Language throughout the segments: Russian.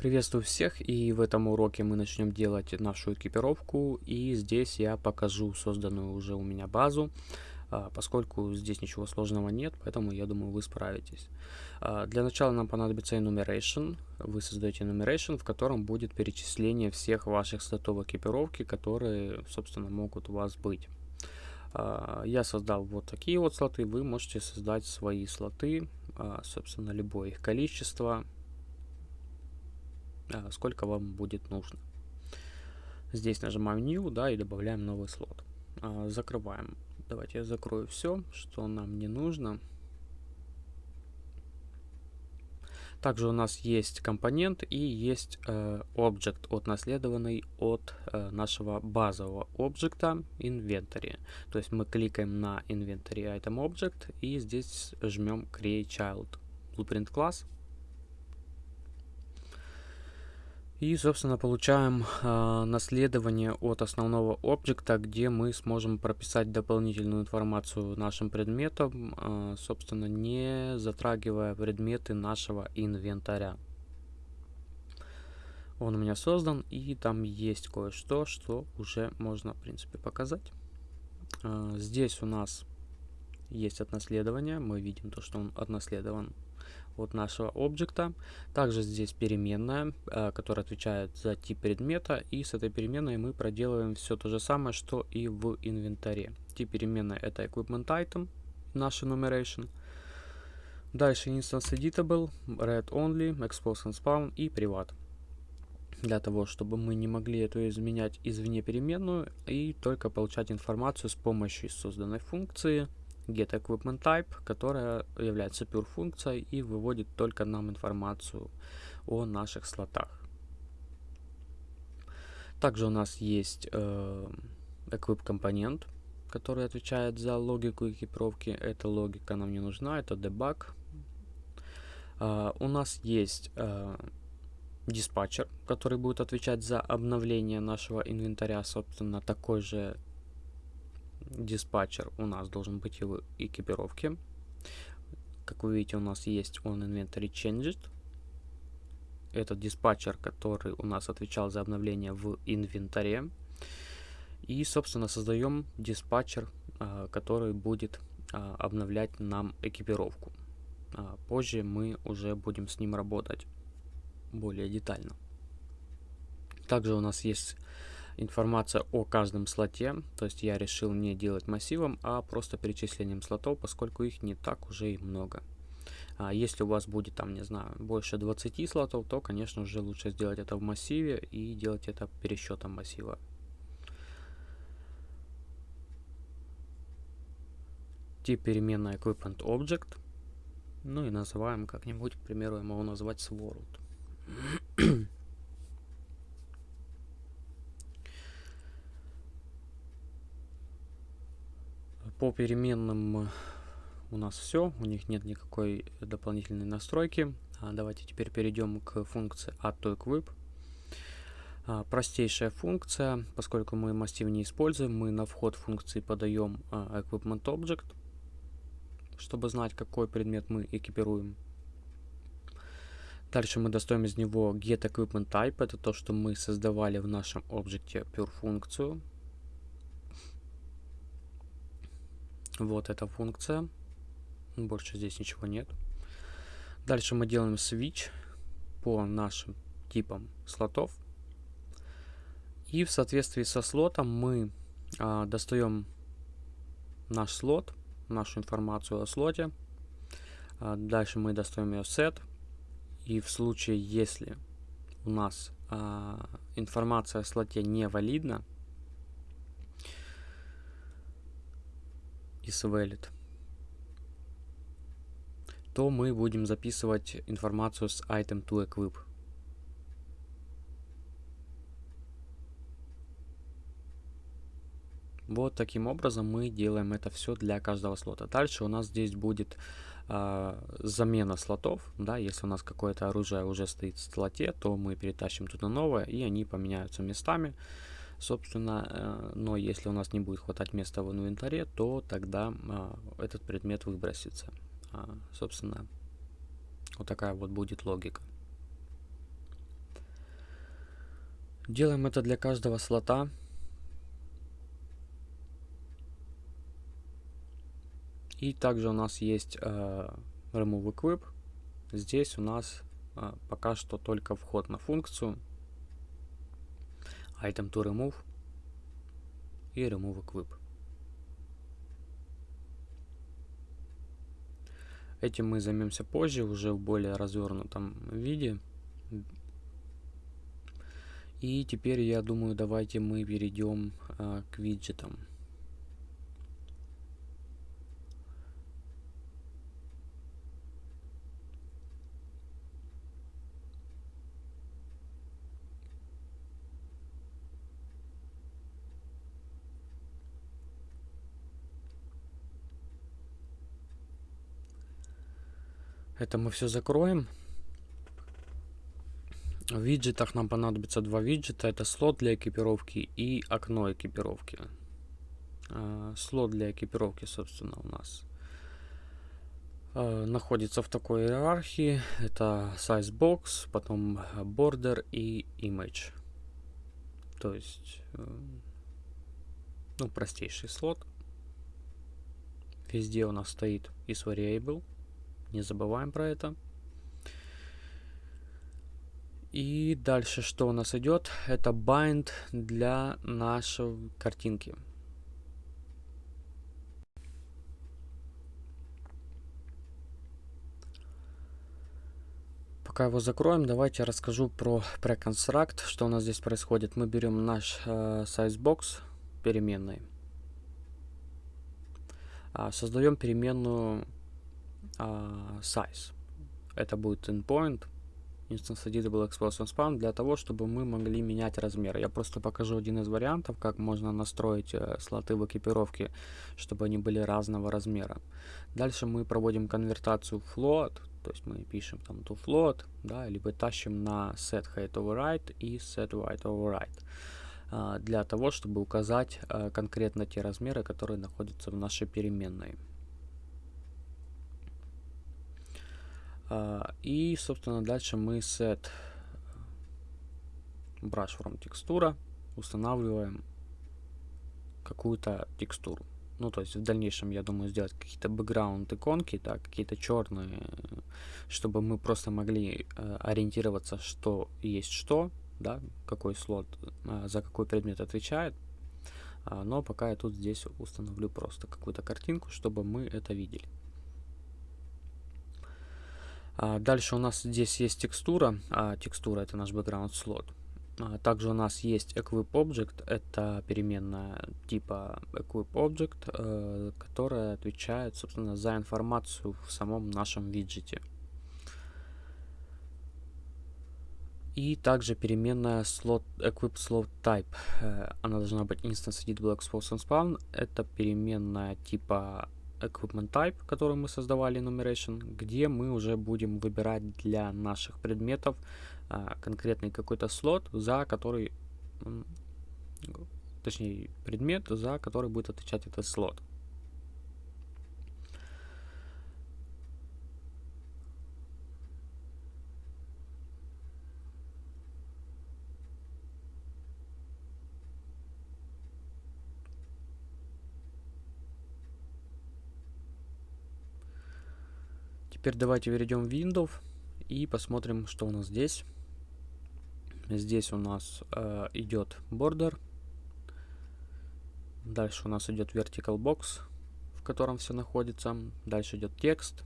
Приветствую всех и в этом уроке мы начнем делать нашу экипировку и здесь я покажу созданную уже у меня базу, а, поскольку здесь ничего сложного нет, поэтому я думаю вы справитесь. А, для начала нам понадобится enumeration, вы создаете enumeration, в котором будет перечисление всех ваших слотов экипировки, которые собственно могут у вас быть. А, я создал вот такие вот слоты, вы можете создать свои слоты, собственно любое их количество, сколько вам будет нужно. Здесь нажимаем New, да, и добавляем новый слот. А, закрываем. Давайте я закрою все, что нам не нужно. Также у нас есть компонент и есть э, объект, отнаследованный от э, нашего базового объекта inventory. То есть мы кликаем на inventory item object и здесь жмем create child blueprint class И, собственно, получаем э, наследование от основного объекта, где мы сможем прописать дополнительную информацию нашим предметам, э, собственно, не затрагивая предметы нашего инвентаря. Он у меня создан, и там есть кое-что, что уже можно, в принципе, показать. Э, здесь у нас есть отнаследование, мы видим то, что он отнаследован от нашего объекта. Также здесь переменная, э, которая отвечает за тип предмета. И с этой переменной мы проделываем все то же самое, что и в инвентаре. Тип переменной это equipment item, наш enumeration. Дальше instance editable, read only, expose and spawn и privat. Для того, чтобы мы не могли это изменять извне переменную и только получать информацию с помощью созданной функции getEquipmentType, которая является pure функцией и выводит только нам информацию о наших слотах. Также у нас есть э, equip который отвечает за логику экипировки. Эта логика нам не нужна, это debug. Uh, у нас есть uh, диспатчер, который будет отвечать за обновление нашего инвентаря, собственно, такой же диспатчер у нас должен быть в экипировке. Как вы видите, у нас есть on inventory changed. Это диспатчер, который у нас отвечал за обновление в инвентаре. И, собственно, создаем диспатчер, а, который будет а, обновлять нам экипировку. А, позже мы уже будем с ним работать более детально. Также у нас есть информация о каждом слоте. То есть я решил не делать массивом, а просто перечислением слотов, поскольку их не так уже и много. А если у вас будет там, не знаю, больше 20 слотов, то, конечно же, лучше сделать это в массиве и делать это пересчетом массива. Тип переменная equipment object. Ну и называем как-нибудь, к примеру, я могу назвать sword. По переменным у нас все, у них нет никакой дополнительной настройки. А давайте теперь перейдем к функции add А, простейшая функция, поскольку мы массив не используем, мы на вход функции подаем а, equipment object, чтобы знать, какой предмет мы экипируем. Дальше мы достаем из него get equipment type, это то, что мы создавали в нашем объекте pure функцию. Вот эта функция. Больше здесь ничего нет. Дальше мы делаем switch по нашим типам слотов. И в соответствии со слотом мы а, достаем наш слот, нашу информацию о слоте. А, дальше мы достаем ее set. И в случае, если у нас а, информация о слоте не валидна, valid, то мы будем записывать информацию с item to equip. Вот таким образом мы делаем это все для каждого слота. Дальше у нас здесь будет э, замена слотов. Да, если у нас какое-то оружие уже стоит в слоте, то мы перетащим туда новое, и они поменяются местами. Собственно, э, но если у нас не будет хватать места в инвентаре, то тогда а, этот предмет выбросится. А, собственно, вот такая вот будет логика. Делаем это для каждого слота. И также у нас есть э, Remove Equip. Здесь у нас э, пока что только вход на функцию. Item to remove и Remove Equip. Этим мы займемся позже, уже в более развернутом виде. И теперь, я думаю, давайте мы перейдем э, к виджетам. Это мы все закроем. В виджетах нам понадобится два виджета. Это слот для экипировки и окно экипировки. А, слот для экипировки, собственно, у нас а, находится в такой иерархии. Это size box, потом border и image. То есть, э, ну, простейший слот. Везде у нас стоит is variable. Не забываем про это. И дальше что у нас идет? Это bind для нашей картинки. Пока его закроем, давайте расскажу про preconstruct, что у нас здесь происходит. Мы берем наш э, sizebox переменной, э, создаем переменную uh, size. Это будет endpoint, instance editable explosion span, для того, чтобы мы могли менять размер. Я просто покажу один из вариантов, как можно настроить э, слоты в экипировке, чтобы они были разного размера. Дальше мы проводим конвертацию float, то есть мы пишем там to float, да, либо тащим на set height override и set width override э, для того, чтобы указать э, конкретно те размеры, которые находятся в нашей переменной. И, собственно, дальше мы set brush from текстура устанавливаем какую-то текстуру. Ну, то есть в дальнейшем, я думаю, сделать какие-то бэкграунд иконки, так, какие-то черные, чтобы мы просто могли э, ориентироваться, что есть что, да, какой слот э, за какой предмет отвечает. А, но пока я тут здесь установлю просто какую-то картинку, чтобы мы это видели. А, дальше у нас здесь есть текстура. А, текстура это наш background слот. А, также у нас есть equip object, это переменная типа equip object, э, которая отвечает, собственно, за информацию в самом нашем виджете. И также переменная slot, equip slot type. Э, она должна быть instance expose and spawn. Это переменная типа equipment type, который мы создавали enumeration, где мы уже будем выбирать для наших предметов а, конкретный какой-то слот, за который, точнее, предмет, за который будет отвечать этот слот. Теперь давайте перейдем в Windows и посмотрим, что у нас здесь. Здесь у нас э, идет border. Дальше у нас идет vertical box, в котором все находится. Дальше идет текст.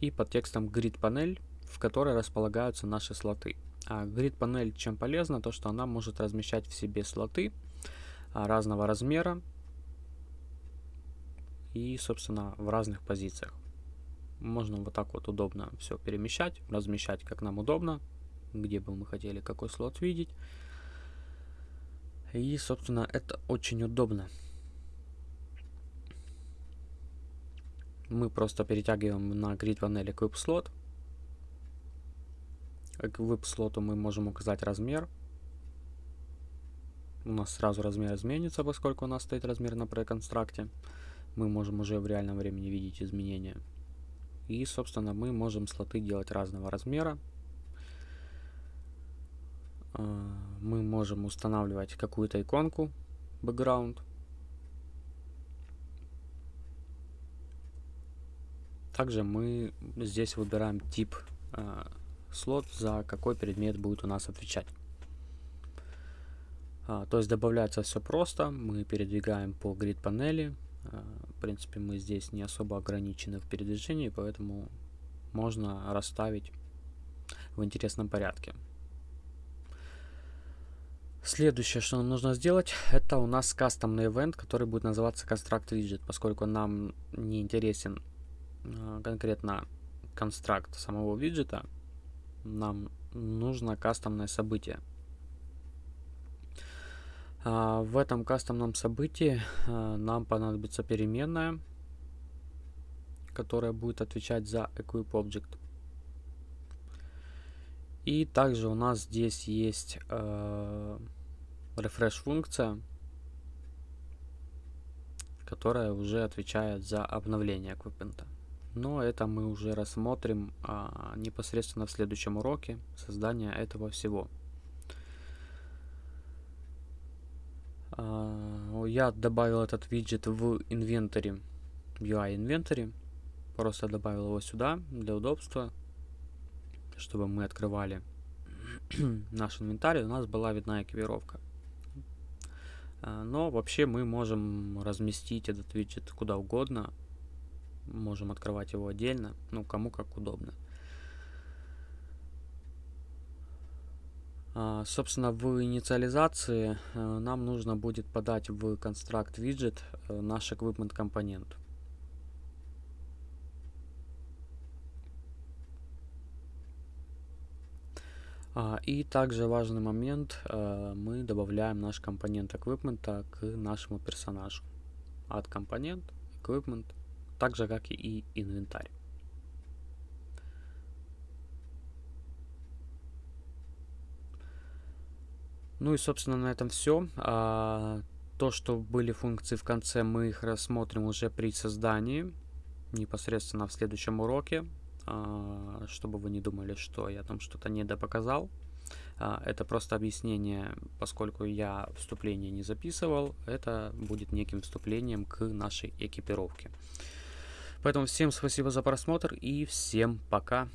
И под текстом grid панель, в которой располагаются наши слоты. А grid панель чем полезна? То, что она может размещать в себе слоты а, разного размера и, собственно, в разных позициях. Можно вот так вот удобно все перемещать, размещать как нам удобно, где бы мы хотели какой слот видеть. И, собственно, это очень удобно. Мы просто перетягиваем на grid панели Equip слот. Equip слоту мы можем указать размер. У нас сразу размер изменится, поскольку у нас стоит размер на преконстракте. Мы можем уже в реальном времени видеть изменения. И, собственно, мы можем слоты делать разного размера. мы можем устанавливать какую-то иконку, background. Также мы здесь выбираем тип слот, за какой предмет будет у нас отвечать. А, то есть добавляется все просто, мы передвигаем по grid панели. А, принципе, мы здесь не особо ограничены в передвижении, поэтому можно расставить в интересном порядке. Следующее, что нам нужно сделать, это у нас кастомный event, который будет называться Construct Widget, поскольку нам не интересен э, конкретно констракт самого виджета, нам нужно кастомное событие. А, в этом кастомном событии а, нам понадобится переменная, которая будет отвечать за equip object. И также у нас здесь есть refresh функция, которая уже отвечает за обновление эквипмента. Но это мы уже рассмотрим а, непосредственно в следующем уроке создания этого всего. Я добавил этот виджет в инвентаре, UI инвентаре. Просто добавил его сюда для удобства, чтобы мы открывали наш инвентарь, у нас была видна экипировка. А, но вообще мы можем разместить этот виджет куда угодно, можем открывать его отдельно, ну, кому как удобно. Собственно, в инициализации э, нам нужно будет подать в construct widget э, наш equipment компонент. А, и также важный момент, э, мы добавляем наш компонент equipment к нашему персонажу. От компонент, equipment, так же как и инвентарь. Ну и, собственно, на этом все. А, то, что были функции в конце, мы их рассмотрим уже при создании, непосредственно в следующем уроке, а, чтобы вы не думали, что я там что-то недопоказал. А, это просто объяснение, поскольку я вступление не записывал, это будет неким вступлением к нашей экипировке. Поэтому всем спасибо за просмотр и всем пока.